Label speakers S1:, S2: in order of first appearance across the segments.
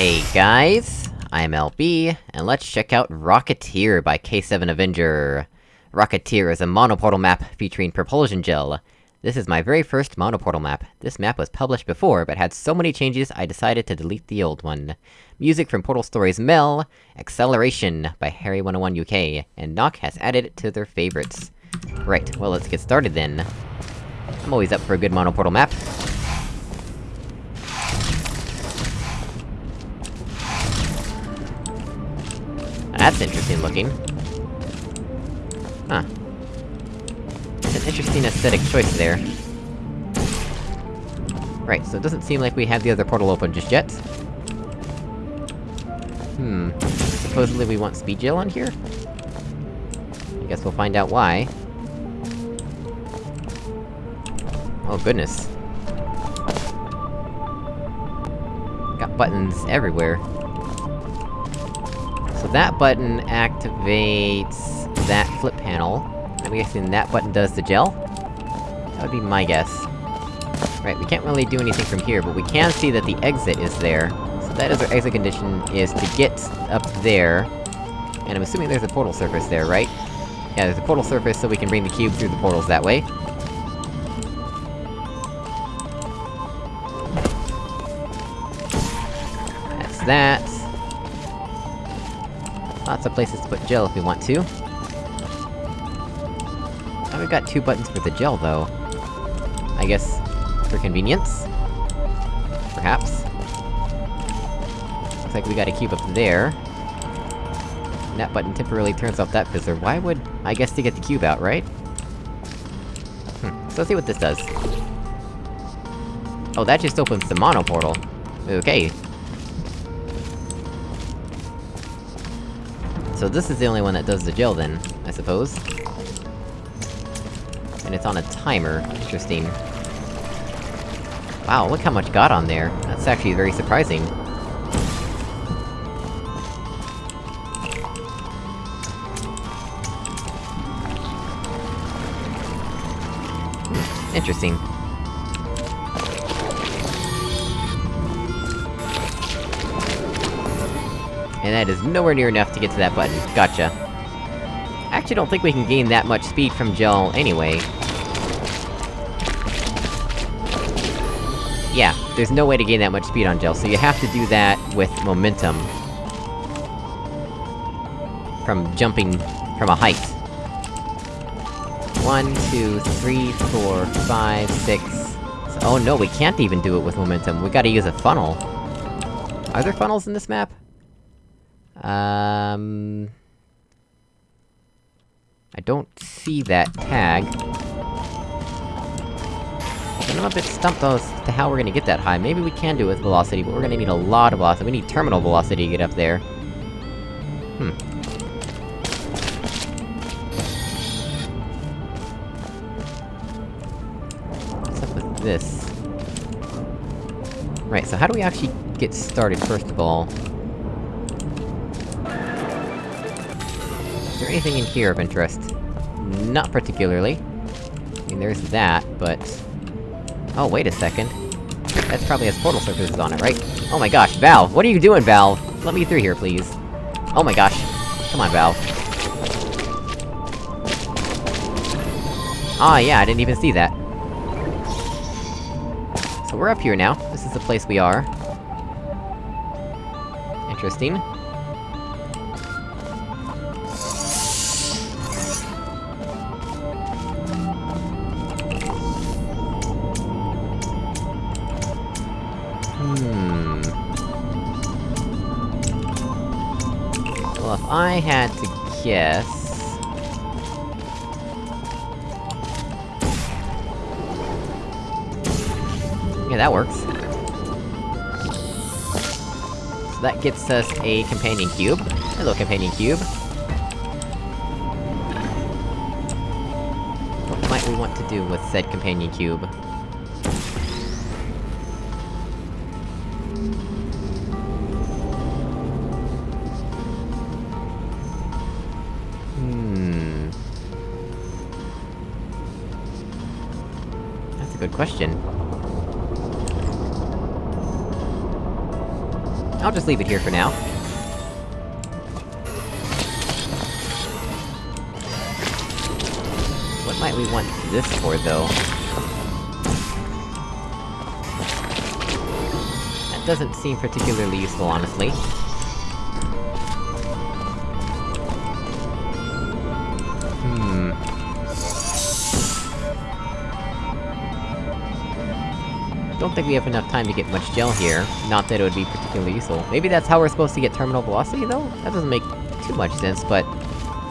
S1: Hey guys, I'm LB, and let's check out Rocketeer by K7 Avenger. Rocketeer is a monoportal map featuring propulsion gel. This is my very first monoportal map. This map was published before, but had so many changes I decided to delete the old one. Music from Portal Stories Mel, Acceleration by Harry101 UK, and Nock has added it to their favorites. Right, well let's get started then. I'm always up for a good monoportal map. Looking. Huh. It's an interesting aesthetic choice there. Right, so it doesn't seem like we have the other portal open just yet. Hmm. Supposedly we want speed gel on here? I guess we'll find out why. Oh goodness. Got buttons everywhere. So that button activates that flip panel. I'm guessing that button does the gel? That would be my guess. Right, we can't really do anything from here, but we can see that the exit is there. So that is our exit condition, is to get up there... And I'm assuming there's a portal surface there, right? Yeah, there's a portal surface, so we can bring the cube through the portals that way. That's that. Lots of places to put gel if we want to. Oh, we've got two buttons for the gel, though. I guess... for convenience? Perhaps? Looks like we got a cube up there. And that button temporarily turns off that fizzler. Why would... I guess to get the cube out, right? Hmm, so let's see what this does. Oh, that just opens the mono portal. Okay. So this is the only one that does the gel then, I suppose. And it's on a timer. Interesting. Wow, look how much got on there. That's actually very surprising. Interesting. And that is nowhere near enough to get to that button. Gotcha. I actually don't think we can gain that much speed from gel anyway. Yeah, there's no way to gain that much speed on gel, so you have to do that with momentum. From jumping from a height. One, two, three, four, five, six... So, oh no, we can't even do it with momentum, we gotta use a funnel. Are there funnels in this map? Um... I don't see that tag. And I'm a bit stumped as to how we're gonna get that high. Maybe we can do it with velocity, but we're gonna need a lot of velocity. We need terminal velocity to get up there. Hmm. What's up with this? Right, so how do we actually get started, first of all? Anything in here of interest? Not particularly. I mean, there's that, but... Oh, wait a second. That probably has portal surfaces on it, right? Oh my gosh, Valve! What are you doing, Valve? Let me through here, please. Oh my gosh. Come on, Valve. Ah, yeah, I didn't even see that. So we're up here now. This is the place we are. Interesting. I had to guess... Yeah, that works. So that gets us a companion cube. Hello, companion cube. What might we want to do with said companion cube? Good question. I'll just leave it here for now. What might we want this for, though? That doesn't seem particularly useful, honestly. Don't think we have enough time to get much gel here. Not that it would be particularly useful. Maybe that's how we're supposed to get terminal velocity, though? That doesn't make too much sense, but...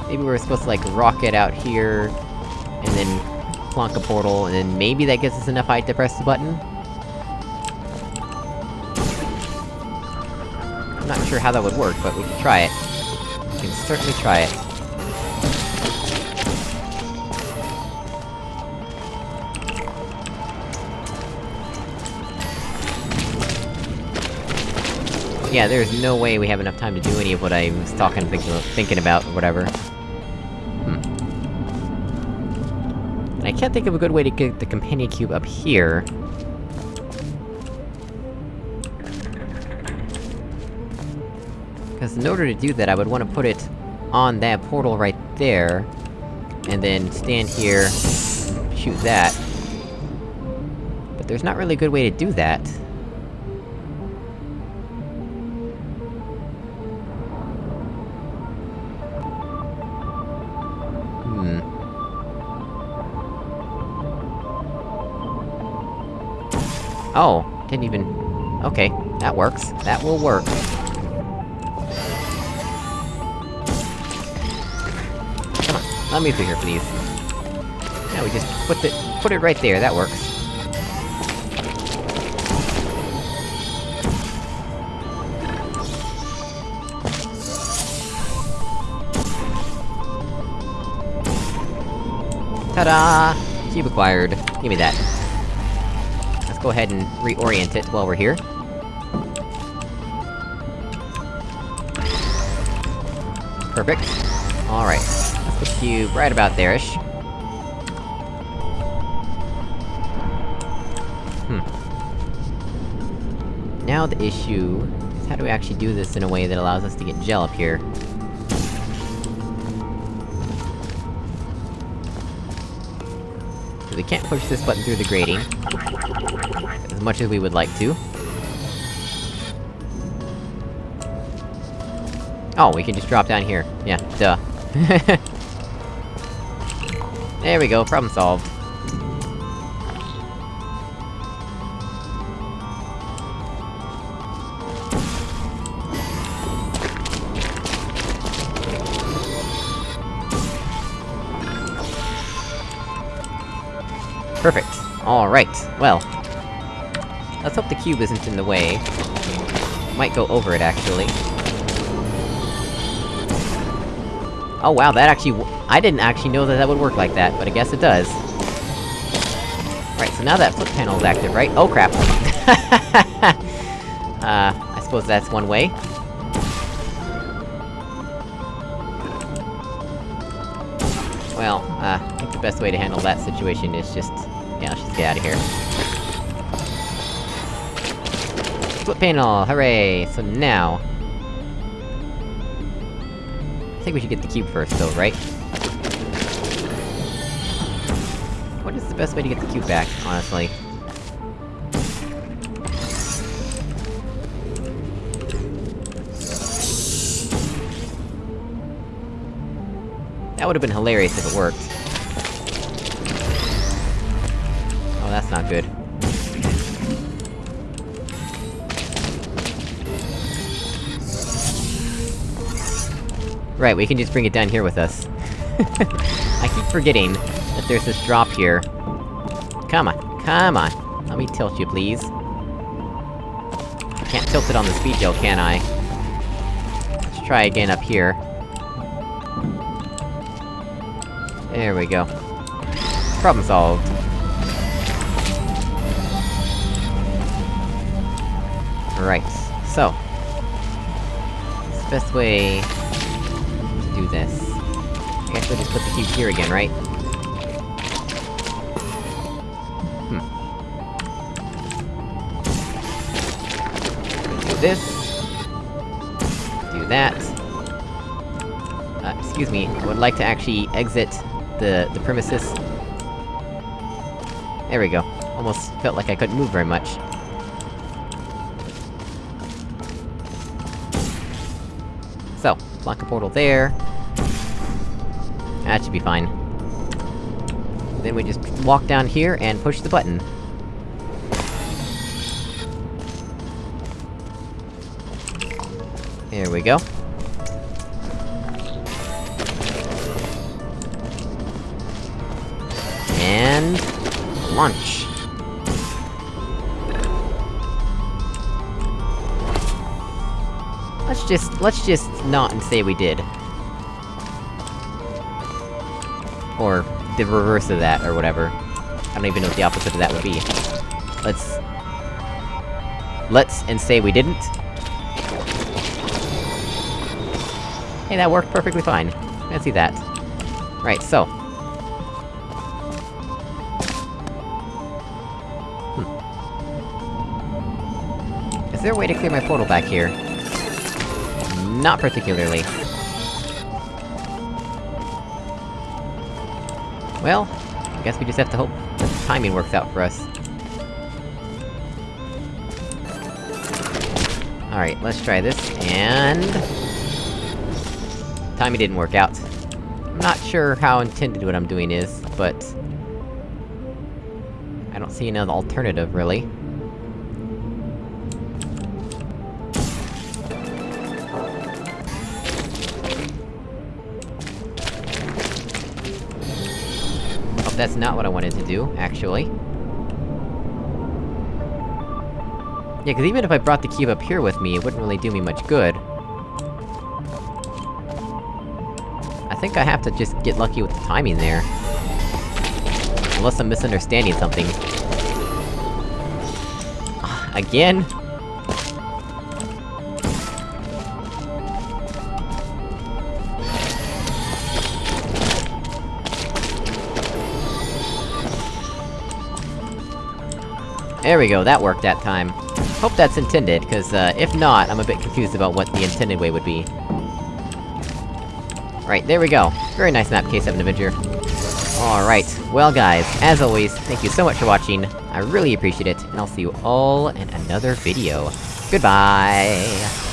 S1: Maybe we're supposed to, like, rocket out here... And then... plonk a portal, and then maybe that gives us enough height to press the button? I'm not sure how that would work, but we can try it. We can certainly try it. Yeah, there's no way we have enough time to do any of what I was talking, thinking, thinking about, or whatever. Hmm. I can't think of a good way to get the companion cube up here. Because in order to do that, I would want to put it on that portal right there, and then stand here, shoot that. But there's not really a good way to do that. Oh, didn't even... Okay, that works. That will work. Come on, let me through here, please. Now we just put it- put it right there, that works. Ta-da! Cube acquired. Give me that. Go ahead and reorient it while we're here. Perfect. Alright. Let's put cube right about there-ish. Hmm. Now the issue... is how do we actually do this in a way that allows us to get gel up here? Can't push this button through the grating. As much as we would like to. Oh, we can just drop down here. Yeah, duh. there we go, problem solved. Perfect. Alright, well... Let's hope the cube isn't in the way. Might go over it, actually. Oh wow, that actually I didn't actually know that that would work like that, but I guess it does. Right, so now that flip panel is active, right? Oh crap! uh, I suppose that's one way. Well, uh, I think the best way to handle that situation is just... Yeah, let's just get out of here. Flip panel, hooray! So now... I think we should get the cube first, though, right? What is the best way to get the cube back, honestly? Would've been hilarious if it worked. Oh, that's not good. Right, we can just bring it down here with us. I keep forgetting that there's this drop here. Come on, come on! Let me tilt you, please. Can't tilt it on the speed gel, can I? Let's try again up here. There we go. Problem solved. Right, so... Best way... to do this? I guess we'll just put the cube here again, right? Hmm. Do this... Do that. Uh, excuse me, I would like to actually exit the- the premises. There we go. Almost felt like I couldn't move very much. So, block a portal there. That should be fine. Then we just walk down here and push the button. There we go. And... launch. Let's just- let's just not and say we did. Or, the reverse of that, or whatever. I don't even know what the opposite of that would be. Let's... Let's and say we didn't. Hey, that worked perfectly fine. See that. Right, so. Is there a way to clear my portal back here? Not particularly. Well, I guess we just have to hope the timing works out for us. Alright, let's try this, and... Timing didn't work out. I'm not sure how intended what I'm doing is, but... I don't see another alternative, really. That's not what I wanted to do, actually. Yeah, cause even if I brought the cube up here with me, it wouldn't really do me much good. I think I have to just get lucky with the timing there. Unless I'm misunderstanding something. Again? There we go, that worked that time. Hope that's intended, cause, uh, if not, I'm a bit confused about what the intended way would be. Right, there we go. Very nice map, K7 Avenger. Alright, well guys, as always, thank you so much for watching, I really appreciate it, and I'll see you all in another video. Goodbye!